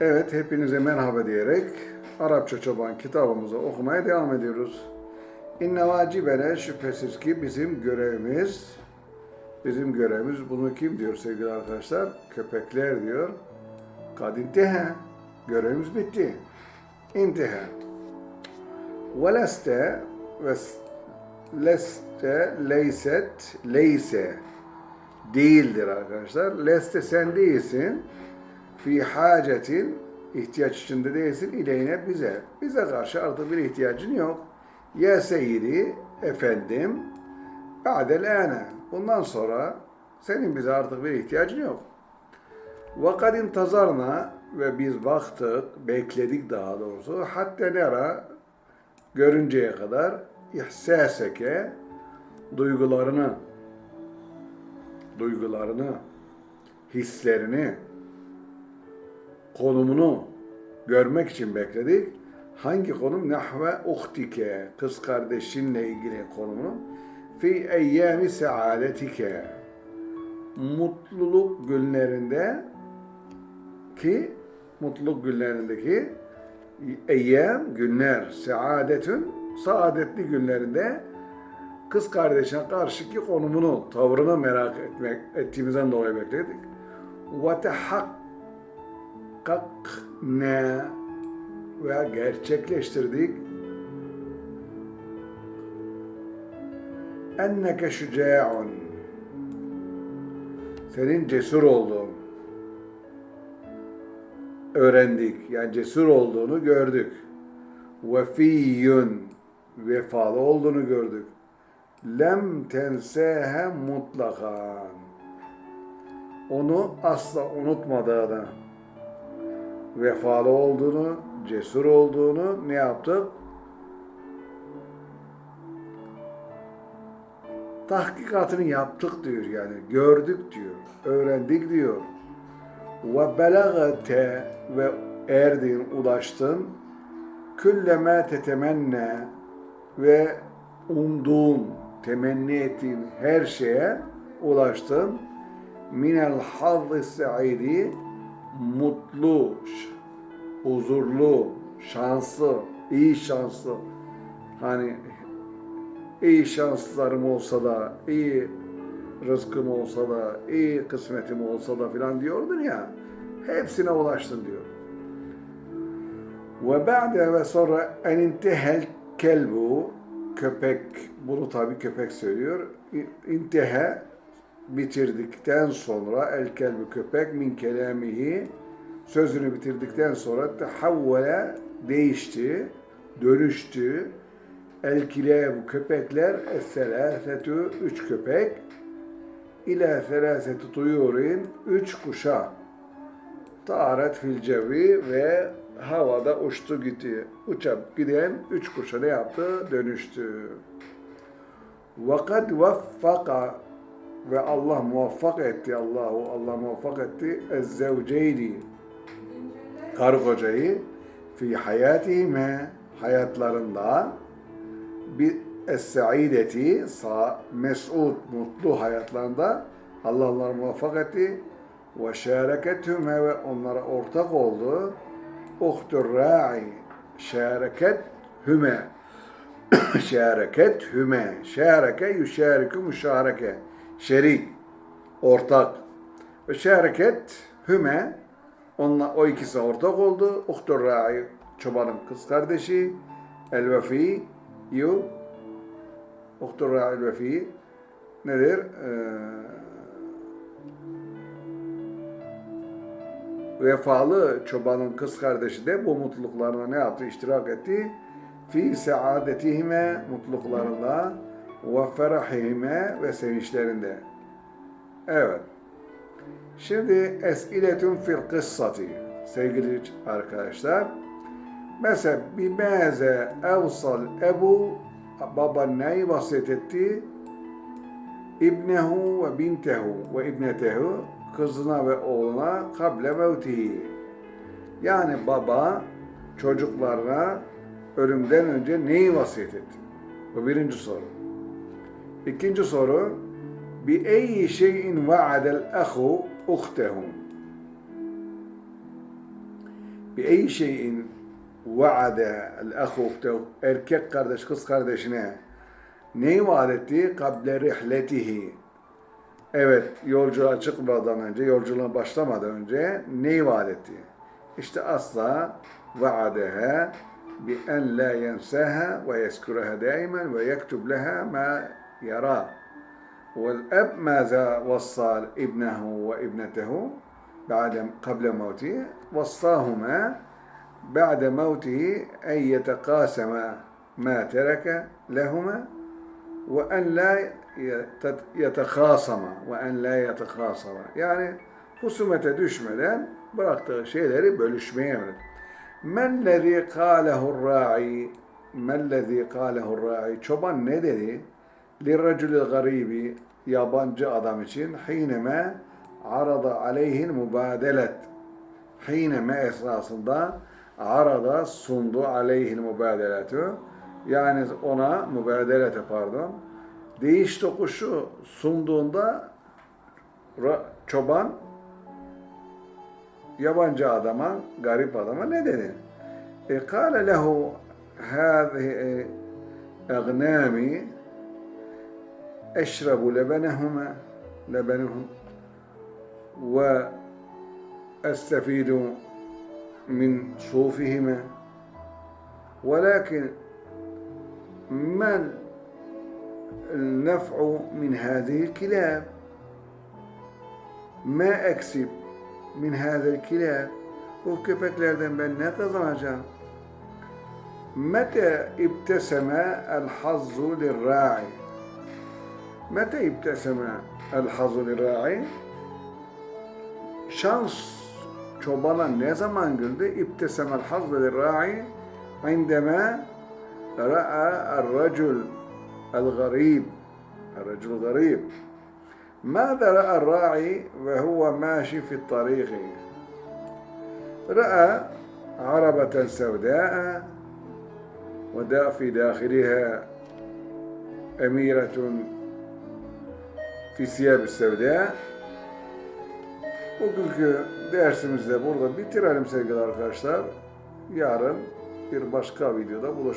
Evet, hepinize merhaba diyerek Arapça Çoban kitabımızı okumaya devam ediyoruz. İnne vacibene şüphesiz ki bizim görevimiz, bizim görevimiz bunu kim diyor sevgili arkadaşlar? Köpekler diyor. Kad intihe, görevimiz bitti. İntihe. Ve leste ve leste leyset leyse değildir arkadaşlar. Leste sen değilsin fi hacetin ihtiyaç içinde değilsin ileyne bize. Bize karşı artık bir ihtiyacın yok. Ya seyyidi efendim ba'del. Bundan sonra senin bize artık bir ihtiyacın yok. Ve kad intazarna ve biz baktık, bekledik daha doğrusu. Hatta nera görünceye kadar ihsaseke duygularını duygularını hislerini konumunu görmek için bekledik. Hangi konum? Nahve uhtike, kız kardeşinle ilgili konumunu. Fi eyyami saadetike, mutluluk günlerinde ki, mutluluk günlerindeki eyyam, günler, saadetün, saadetli günlerinde kız kardeşine karşıki konumunu, tavrını merak etmek ettiğimizden dolayı bekledik. Ve ne ve gerçekleştirdik. Enneke şüca'un senin cesur olduğun öğrendik. Yani cesur olduğunu gördük. Vefiyyun vefalı olduğunu gördük. Lem tensehe mutlakan. Onu asla unutmadığını vefalı olduğunu, cesur olduğunu ne yaptık? Tahkikatını yaptık diyor yani. Gördük diyor. Öğrendik diyor. Ve belagate ve erdin, ulaştın. Külleme tetemenne ve umduğun, temenni ettiğin her şeye ulaştın. Minel hazzı saidi mutlu, huzurlu, şanslı, iyi şanslı. Hani iyi şanslarım olsa da, iyi rızkım olsa da, iyi kısmetim olsa da filan diyordun ya. Hepsine ulaştın diyor. Ve ba'de ve sonra en intehel kelbu köpek, bunu tabi köpek söylüyor. İntehe bitirdikten sonra el kelbi köpek min kelamihi sözünü bitirdikten sonra tehavvele değişti, dönüştü. El bu köpekler es-selâsetü üç köpek ila selâsetü tuyurin üç kuşa taret fil cevi ve havada uçtu gitti. Uçup giden üç kuşa ne yaptı? Dönüştü. وَقَدْ وَفَّقَ ve Allah muvaffak etti Allahu Allah muvaffak etti. Ezzevceyni. Karı kocayı fi hayatihime hayatlarında bir es-saideti sa mes'ud mutlu hayatlarında Allah onları muvaffak etti. Ve şerekethüme ve onlara ortak oldu. Uhtur ra'i şereket hüme şereket hüme şereke yüşeriku müşareke şerik, ortak. Ve şereket hüme, onunla, o ikisi ortak oldu. Uhtur ra'i, çobanın kız kardeşi, el vefi, yu, uhtur ra'i vefi, nedir? Ee, vefalı çobanın kız kardeşi de bu mutluluklarına ne yaptı? İştirak etti. Fi saadetihime mutluluklarında ve ferahihime ve sevinçlerinde. Evet. Şimdi esiletun fil kıssati sevgili arkadaşlar. Mesela bimeze evsal ebu baba neyi vasiyet etti? İbnehu ve bintehu ve ibnetehu kızına ve oğluna kable mevtihi. Yani baba çocuklarına ölümden önce neyi vasiyet etti? Bu birinci soru. İkinci soru. Bi eyyi şeyin va'adel ahu uhtehu. Bi eyyi şeyin va'adel ahu uhtehu. Erkek kardeş kız kardeşine neyi vaat etti? Kable rihletihi. Evet, yolculuğa çıkmadan önce, yolculuğa başlamadan önce neyi vaat etti? İşte asla vaadeha bi en la yenseha ve yeskureha daimen ve yektub leha ma يراه والأب ماذا وصى ابنه وابنته بعد قبل موته؟ وصاهما بعد موته أن يتقاسما ما ترك لهما وأن لا يتخاصما وأن لا يتخاصما. يعني خصومة دشملا براقت شيلر بلشمير ما الذي قاله الراعي؟ ما الذي قاله الراعي؟ شوبان ندري. Lirracülü garibi yabancı adam için hineme arada aleyhin mübadelet hineme esasında arada sundu aleyhin mübadeletü yani ona mübadelete pardon değiş tokuşu sunduğunda çoban yabancı adama, garip adama ne dedi? E, kâle lehu hâzihi egnâmi lebenehuma lebenehum ve استفيد من صوفهما. ولكن ما النفع من هذه الكلاب؟ ما أكسب من هذا الكلاب؟ köpeklerden ben ne kazanacağım? متى ابتسم الحظ للراعي؟ متى يبتسم الحظر الراعي؟ شانس شوبالا نيزا مانجلد ابتسم الحظر الراعي عندما رأى الرجل الغريب الرجل الغريب ماذا رأى الراعي وهو ماشي في الطريق؟ رأى عربة سوداء ودا في داخلها أميرة fi siyer sevde. Bugünkü dersimizi de burada bitirelim sevgili arkadaşlar. Yarın bir başka videoda buluşmak